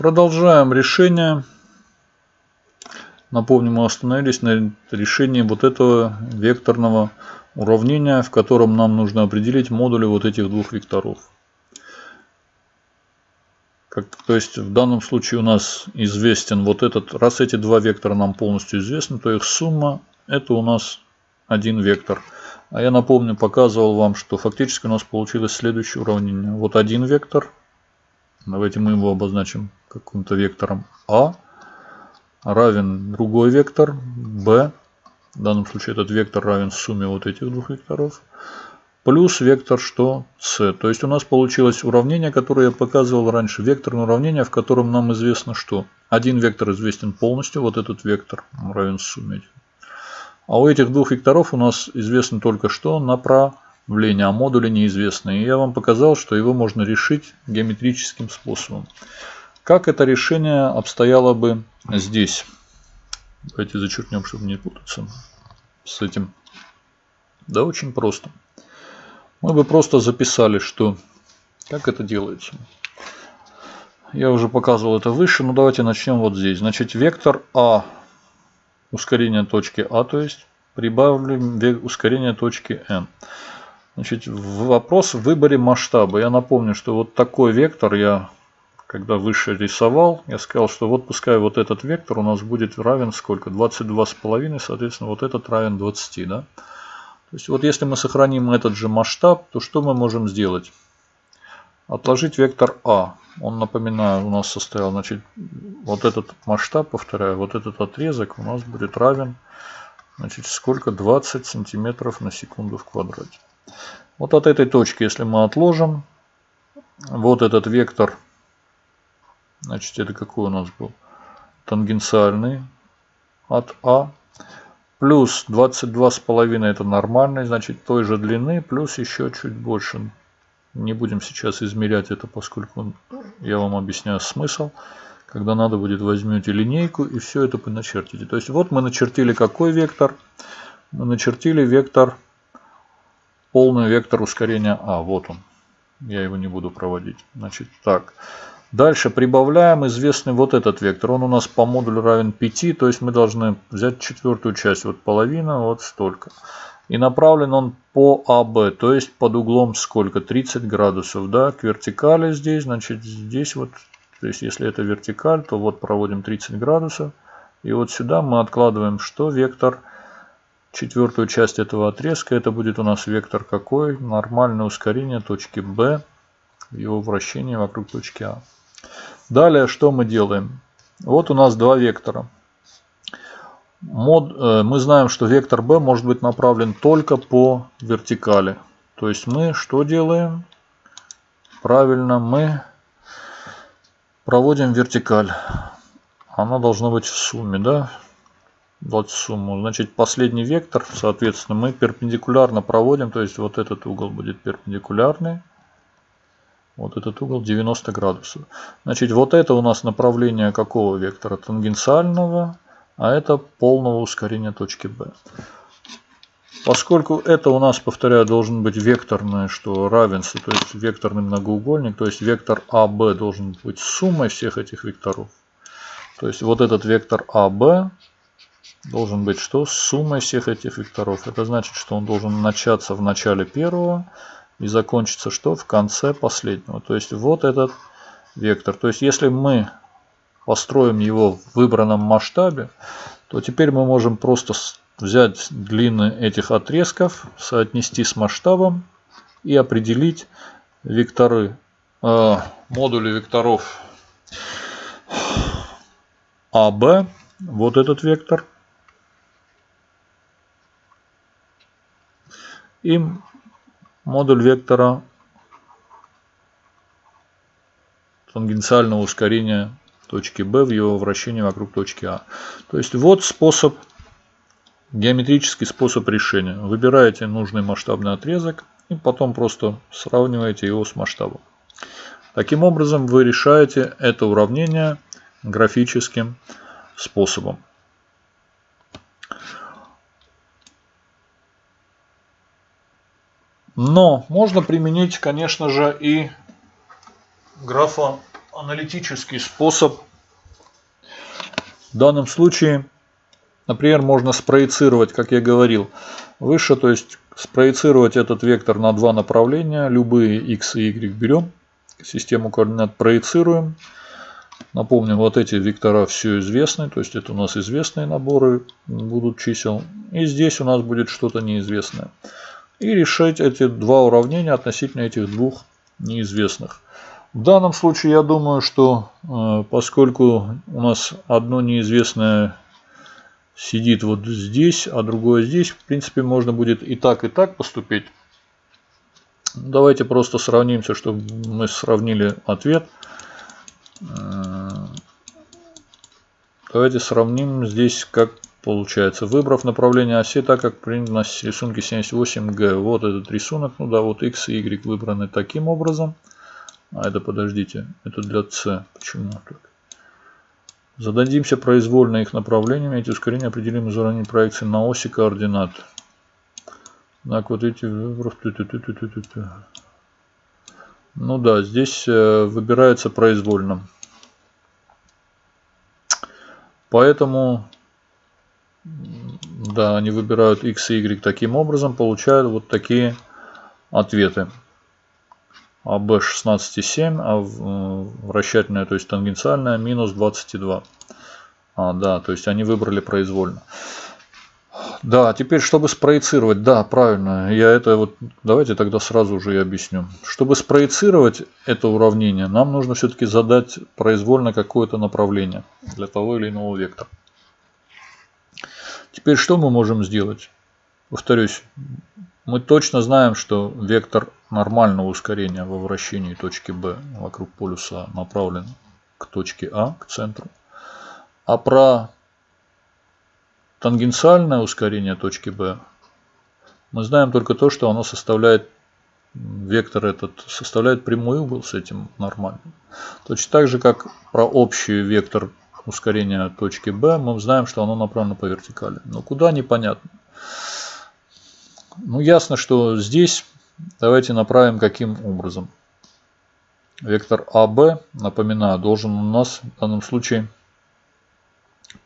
Продолжаем решение. Напомню, мы остановились на решении вот этого векторного уравнения, в котором нам нужно определить модули вот этих двух векторов. Как, то есть в данном случае у нас известен вот этот, раз эти два вектора нам полностью известны, то их сумма это у нас один вектор. А я напомню, показывал вам, что фактически у нас получилось следующее уравнение. Вот один вектор, давайте мы его обозначим каким-то вектором А, равен другой вектор b, в данном случае этот вектор равен сумме вот этих двух векторов, плюс вектор что c. То есть у нас получилось уравнение, которое я показывал раньше. Векторное уравнение, в котором нам известно что. Один вектор известен полностью, вот этот вектор равен сумме. А у этих двух векторов у нас известно только что направление, а модули неизвестны. И я вам показал, что его можно решить геометрическим способом. Как это решение обстояло бы здесь? Давайте зачеркнем, чтобы не путаться с этим. Да, очень просто мы бы просто записали, что как это делается. Я уже показывал это выше, но давайте начнем вот здесь. Значит, вектор А, ускорение точки А, то есть прибавим ускорение точки N. Значит, вопрос в выборе масштаба. Я напомню, что вот такой вектор я, когда выше рисовал, я сказал, что вот пускай вот этот вектор у нас будет равен сколько? 22,5, соответственно, вот этот равен 20, да? То есть вот если мы сохраним этот же масштаб, то что мы можем сделать? Отложить вектор А. Он, напоминаю, у нас состоял, значит, вот этот масштаб, повторяю, вот этот отрезок у нас будет равен, значит, сколько? 20 сантиметров на секунду в квадрате. Вот от этой точки, если мы отложим, вот этот вектор, значит, это какой у нас был? Тангенциальный от А Плюс 22,5 это нормальный, значит той же длины, плюс еще чуть больше. Не будем сейчас измерять это, поскольку я вам объясняю смысл. Когда надо будет, возьмете линейку и все это начертите. То есть вот мы начертили какой вектор? Мы начертили вектор, полный вектор ускорения А. Вот он. Я его не буду проводить. Значит, так. Дальше прибавляем известный вот этот вектор. Он у нас по модулю равен 5, то есть мы должны взять четвертую часть, вот половина, вот столько. И направлен он по АБ, то есть под углом сколько? 30 градусов, да, к вертикали здесь, значит здесь вот, то есть если это вертикаль, то вот проводим 30 градусов. И вот сюда мы откладываем что? Вектор, четвертую часть этого отрезка, это будет у нас вектор какой? Нормальное ускорение точки Б, его вращение вокруг точки А. Далее что мы делаем? Вот у нас два вектора. Мод, э, мы знаем, что вектор b может быть направлен только по вертикали. То есть мы что делаем? Правильно, мы проводим вертикаль. Она должна быть в сумме, да? Дать сумму. Значит, последний вектор, соответственно, мы перпендикулярно проводим. То есть вот этот угол будет перпендикулярный. Вот этот угол 90 градусов. Значит, вот это у нас направление какого вектора? Тангенциального, а это полного ускорения точки B. Поскольку это у нас, повторяю, должен быть векторное, что равенство, то есть векторный многоугольник, то есть вектор АБ должен быть суммой всех этих векторов. То есть вот этот вектор АБ должен быть что? Суммой всех этих векторов. Это значит, что он должен начаться в начале первого, и закончится что? В конце последнего. То есть вот этот вектор. То есть если мы построим его в выбранном масштабе, то теперь мы можем просто взять длины этих отрезков, соотнести с масштабом и определить векторы, э, модули векторов АБ, вот этот вектор, и модуль вектора тангенциального ускорения точки B в его вращении вокруг точки А. То есть вот способ, геометрический способ решения. Выбираете нужный масштабный отрезок и потом просто сравниваете его с масштабом. Таким образом вы решаете это уравнение графическим способом. Но можно применить, конечно же, и графа аналитический способ. В данном случае, например, можно спроецировать, как я говорил, выше, то есть спроецировать этот вектор на два направления, любые x и y берем, систему координат проецируем. Напомним, вот эти вектора все известны, то есть это у нас известные наборы будут чисел. И здесь у нас будет что-то неизвестное. И решить эти два уравнения относительно этих двух неизвестных. В данном случае я думаю, что э, поскольку у нас одно неизвестное сидит вот здесь, а другое здесь, в принципе можно будет и так, и так поступить. Давайте просто сравнимся, чтобы мы сравнили ответ. Э, давайте сравним здесь, как получается. Выбрав направление оси, так как принято на рисунке 78G. Вот этот рисунок, ну да, вот x и y выбраны таким образом. А это, подождите, это для c. Почему так? Зададимся произвольно их направлениями. Эти ускорения определим из уравнений проекции на оси координат. Так, вот эти... Ну да, здесь э, выбирается произвольно. Поэтому, да, они выбирают x и y таким образом, получают вот такие ответы. АБ 16,7, а э, вращательная, то есть тангенциальная, минус 22. А, да, то есть они выбрали произвольно. Да, теперь, чтобы спроецировать, да, правильно, я это вот, давайте тогда сразу уже и объясню. Чтобы спроецировать это уравнение, нам нужно все-таки задать произвольно какое-то направление для того или иного вектора. Теперь, что мы можем сделать? Повторюсь, мы точно знаем, что вектор нормального ускорения во вращении точки B вокруг полюса направлен к точке А, к центру. А про тангенциальное ускорение точки B мы знаем только то, что оно составляет вектор этот составляет прямой угол с этим нормальным. Точно так же, как про общий вектор ускорения точки B, мы знаем, что оно направлено по вертикали. Но куда непонятно. Ну, ясно, что здесь давайте направим каким образом. Вектор АБ, напоминаю, должен у нас в данном случае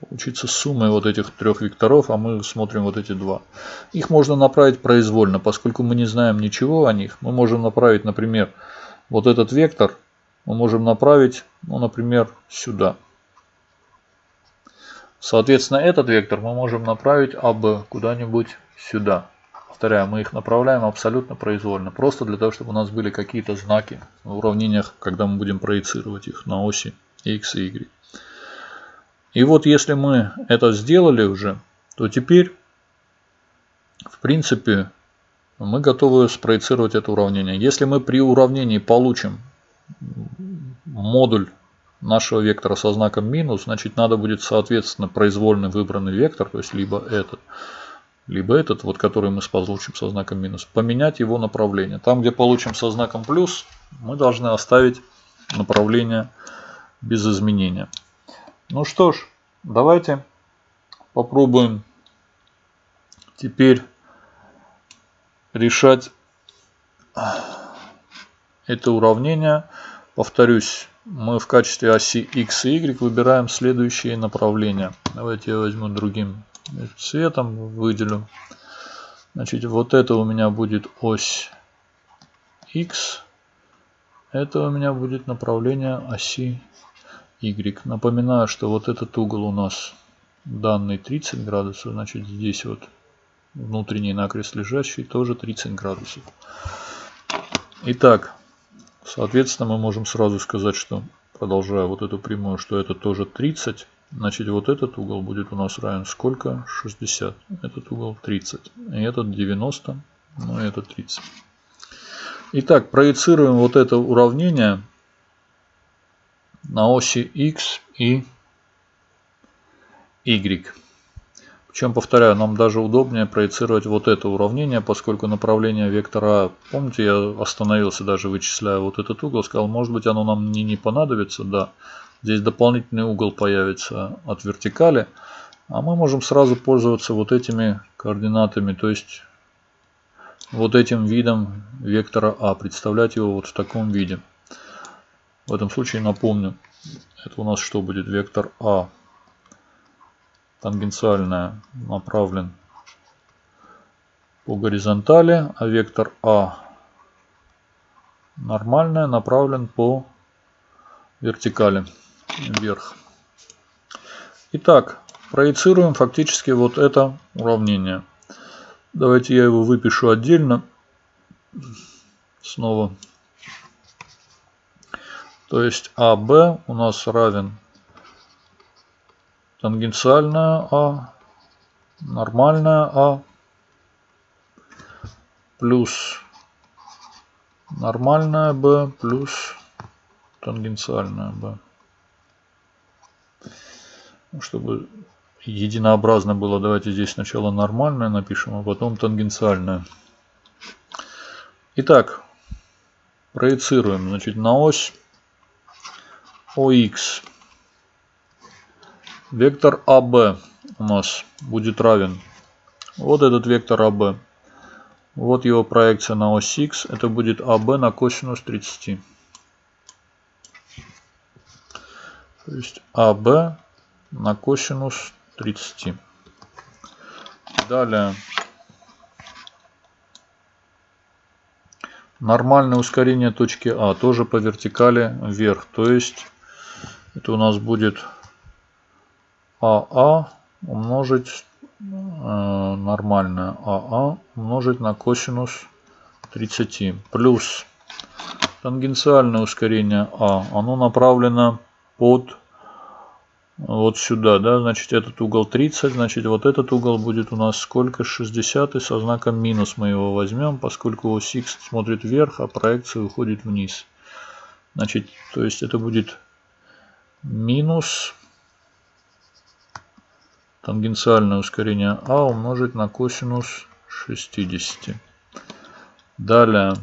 получиться суммой вот этих трех векторов, а мы смотрим вот эти два. Их можно направить произвольно, поскольку мы не знаем ничего о них. Мы можем направить, например, вот этот вектор, мы можем направить, ну, например, сюда. Соответственно, этот вектор мы можем направить АБ куда-нибудь сюда. Повторяю, мы их направляем абсолютно произвольно, просто для того, чтобы у нас были какие-то знаки в уравнениях, когда мы будем проецировать их на оси x и y. И вот если мы это сделали уже, то теперь, в принципе, мы готовы спроецировать это уравнение. Если мы при уравнении получим модуль нашего вектора со знаком минус, значит надо будет соответственно произвольно выбранный вектор, то есть либо этот, либо этот, вот который мы получим со знаком минус, поменять его направление. Там, где получим со знаком плюс, мы должны оставить направление без изменения. Ну что ж, давайте попробуем теперь решать это уравнение. Повторюсь, мы в качестве оси x и y выбираем следующие направления. Давайте я возьму другим цветом, выделю. Значит, вот это у меня будет ось x. Это у меня будет направление оси y. Напоминаю, что вот этот угол у нас данный 30 градусов, значит здесь вот внутренний накрест лежащий тоже 30 градусов. Итак, соответственно мы можем сразу сказать, что продолжая вот эту прямую, что это тоже 30. Значит вот этот угол будет у нас равен сколько? 60. Этот угол 30. И этот 90. Ну и этот 30. Итак, проецируем вот это уравнение на оси x и y. Причем, повторяю, нам даже удобнее проецировать вот это уравнение, поскольку направление вектора, помните, я остановился даже вычисляя вот этот угол, сказал, может быть оно нам не, не понадобится, да. Здесь дополнительный угол появится от вертикали, а мы можем сразу пользоваться вот этими координатами, то есть вот этим видом вектора А, представлять его вот в таком виде. В этом случае напомню, это у нас что будет? Вектор А тангенциальная направлен по горизонтали, а вектор А нормальная направлен по вертикали вверх. Итак, проецируем фактически вот это уравнение. Давайте я его выпишу отдельно. Снова. То есть АБ у нас равен тангенциальная А, нормальная А, плюс нормальная B плюс тангенциальная B. Чтобы единообразно было, давайте здесь сначала нормальное напишем, а потом тангенциальное. Итак, проецируем значит, на ось ОХ. Вектор АБ у нас будет равен. Вот этот вектор АБ. Вот его проекция на ось Х. Это будет АБ на косинус 30. То есть АБ на косинус 30. Далее. Нормальное ускорение точки А тоже по вертикали вверх. То есть это у нас будет АА умножить Э, нормальное АА умножить на косинус 30 плюс тангенциальное ускорение А, оно направлено под вот сюда, да, значит этот угол 30, значит вот этот угол будет у нас сколько, 60 и со знаком минус мы его возьмем, поскольку ось Х смотрит вверх, а проекция уходит вниз. Значит, то есть это будет минус тангенциальное ускорение А умножить на косинус 60. Далее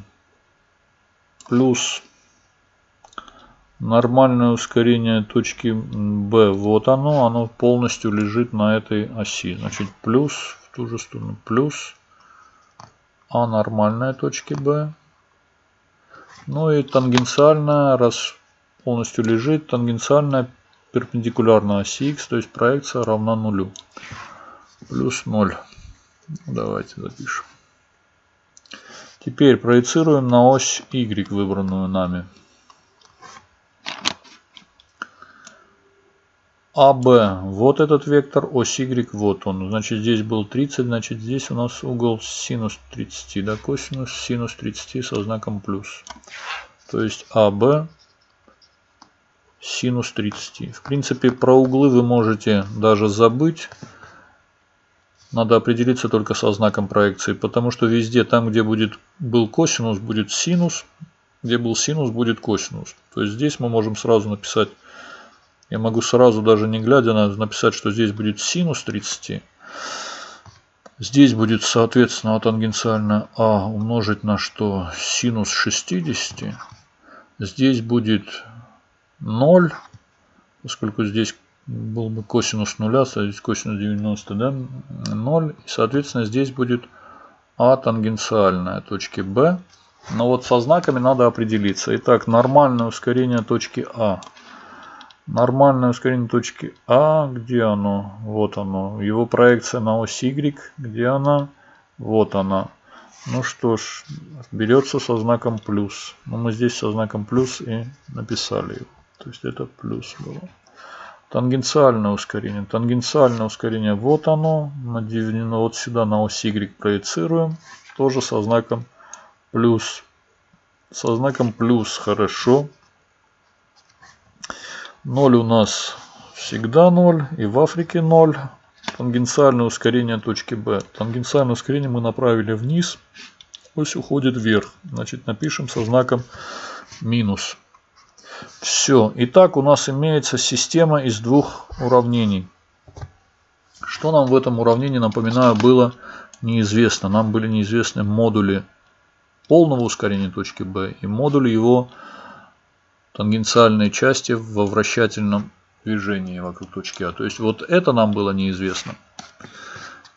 плюс нормальное ускорение точки B. Вот оно, оно полностью лежит на этой оси. Значит плюс в ту же сторону плюс А нормальная точки B. Ну и тангенциальная, раз полностью лежит, тангенциальная перпендикулярно оси х, то есть проекция равна нулю. Плюс 0. Давайте запишем. Теперь проецируем на ось y, выбранную нами. АБ, вот этот вектор, ось Y, вот он. Значит, здесь был 30, значит, здесь у нас угол синус 30, да, косинус синус 30 со знаком плюс. То есть АБ синус 30. В принципе, про углы вы можете даже забыть. Надо определиться только со знаком проекции, потому что везде, там где будет, был косинус, будет синус, где был синус, будет косинус. То есть здесь мы можем сразу написать, я могу сразу даже не глядя на написать, что здесь будет синус 30. Здесь будет, соответственно, тангенциально А умножить на что? Синус 60. Здесь будет 0, поскольку здесь был бы косинус нуля, здесь косинус 90, да, 0. И, соответственно, здесь будет А тангенциальная точки Б. Но вот со знаками надо определиться. Итак, нормальное ускорение точки А. Нормальное ускорение точки А, где оно? Вот оно. Его проекция на ось Y, где она? Вот она. Ну что ж, берется со знаком плюс. Но ну, мы здесь со знаком плюс и написали его. То есть это плюс было. Тангенциальное ускорение. Тангенциальное ускорение вот оно. Надевнено вот сюда на ось Y проецируем. Тоже со знаком плюс. Со знаком плюс хорошо. 0 у нас всегда 0. И в Африке 0. Тангенциальное ускорение точки B. Тангенциальное ускорение мы направили вниз. Ось уходит вверх. Значит напишем со знаком минус. Все. Итак, у нас имеется система из двух уравнений. Что нам в этом уравнении, напоминаю, было неизвестно. Нам были неизвестны модули полного ускорения точки B и модули его тангенциальной части во вращательном движении вокруг точки А. То есть вот это нам было неизвестно.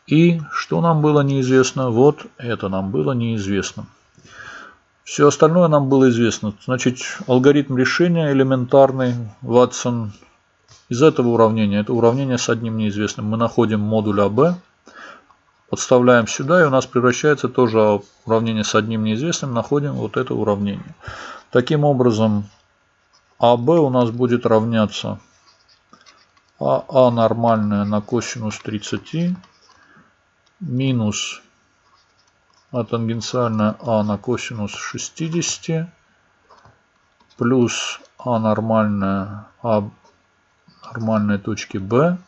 И что нам было неизвестно? Вот это нам было неизвестно. Все остальное нам было известно. Значит, алгоритм решения элементарный, Ватсон. Из этого уравнения, это уравнение с одним неизвестным, мы находим модуль АБ, подставляем сюда, и у нас превращается тоже уравнение с одним неизвестным, находим вот это уравнение. Таким образом, АБ у нас будет равняться АА нормальное на косинус 30 минус а тангенциальная А на косинус 60 плюс А нормальная А нормальной точки Б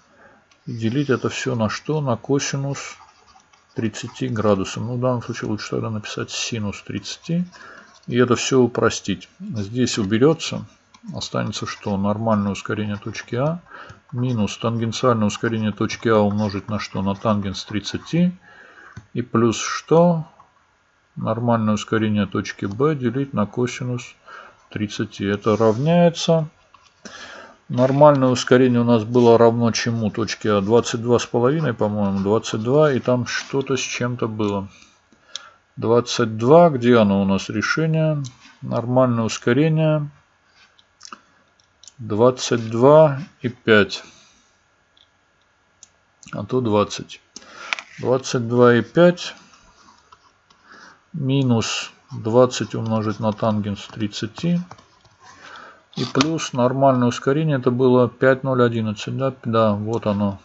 делить это все на что? На косинус 30 градусов. Ну, в данном случае лучше тогда написать синус 30. И это все упростить. Здесь уберется. Останется что? Нормальное ускорение точки А минус тангенциальное ускорение точки А умножить на что? На тангенс 30. И плюс что? Нормальное ускорение точки Б делить на косинус 30. Это равняется Нормальное ускорение у нас было равно чему? Точке А 22,5, по-моему, 22, и там что-то с чем-то было. 22, где оно у нас решение? Нормальное ускорение 22 и 5. А то 20. 22 и 5 минус 20 умножить на тангенс 30 и плюс нормальное ускорение это было 5011. Да, да вот оно.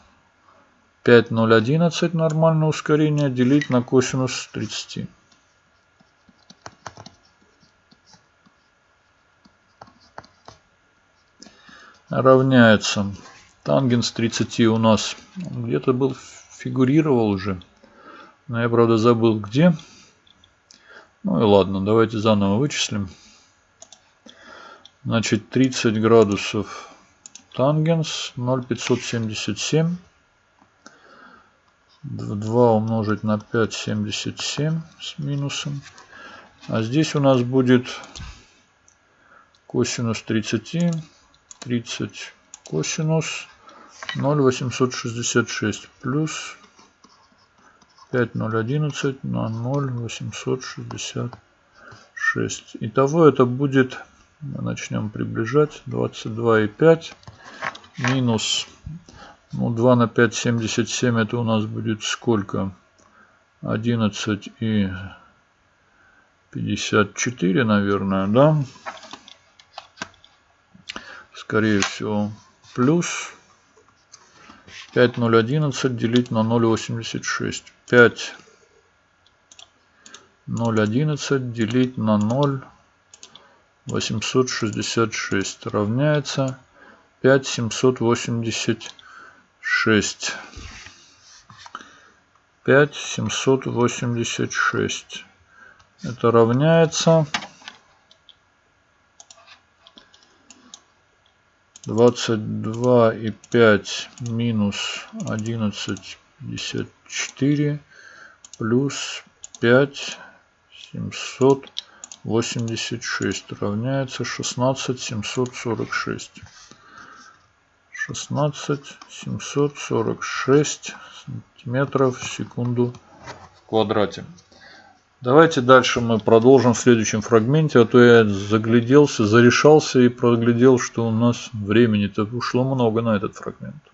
5011 нормальное ускорение делить на косинус 30. Равняется. Тангенс 30 у нас где-то был, фигурировал уже. Но я, правда, забыл где. Ну и ладно, давайте заново вычислим. Значит, 30 градусов тангенс 0,577. 2 умножить на 5,77 с минусом. А здесь у нас будет косинус 30. 30 косинус 0,866 плюс 5,011 на 0,866. Итого это будет мы начнем приближать. 22,5 минус ну, 2 на 5, 77. Это у нас будет сколько? 11 и 54, наверное, да? Скорее всего, плюс 5,011 делить на 0,86. 5 0,11 делить на 0. 866 равняется 5786. 5786. Это равняется 22 и 5 минус 11,54 плюс 5 700 86 равняется 16 746. 16 746 сантиметров в секунду в квадрате. Давайте дальше мы продолжим в следующем фрагменте, а то я загляделся, зарешался и проглядел, что у нас времени-то ушло много на этот фрагмент.